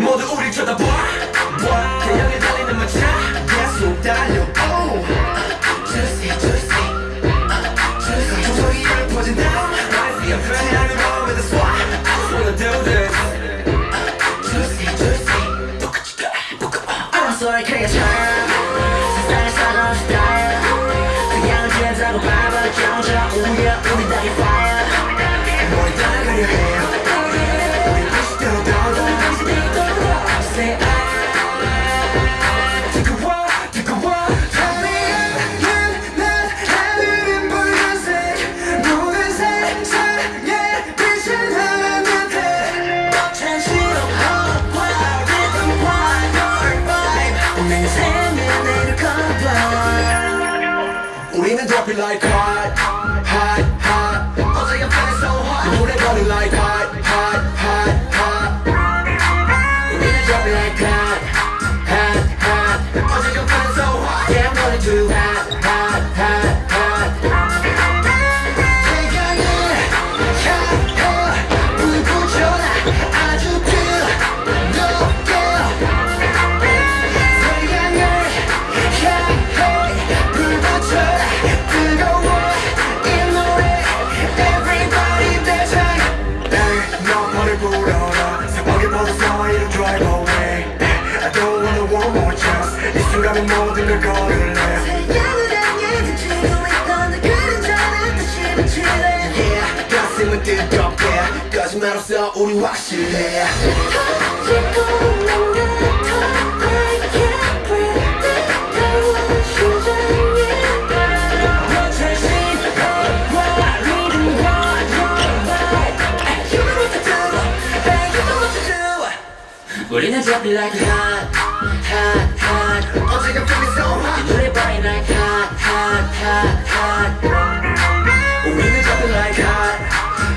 모두 우리 쳐다봐 태양에 달리는 마차 계속 달려 oh. Juicy juicy Juicy 조성이를 퍼진다 Life 옆에 하늘 보면 the swat Wanna do this Juicy juicy 알았어 이렇게 잘 세상에 comply 우리는 dropping like hot hot 너 머리 불어라 새벽에 벗어서 이런 drive away I don't wanna one more chance 이 순간에 모든 걸 걸을래 태양을 향해 비치고 있던 그 그림자는 다시 비치네 Yeah 가슴은 뜨겁게 거짓말 없어 우리 확실해 터지고 우리는 dropping like hot hot hot 어제가 feeling so hot 이 노래 burning like hot hot hot hot 우리는 dropping like hot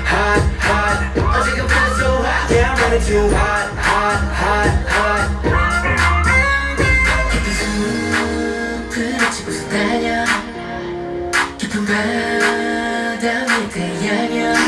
hot hot 어제가 feeling so hot yeah I'm ready to hot hot hot hot 깊은 숲을 치고서 달려 깊은 바다 위에 태양여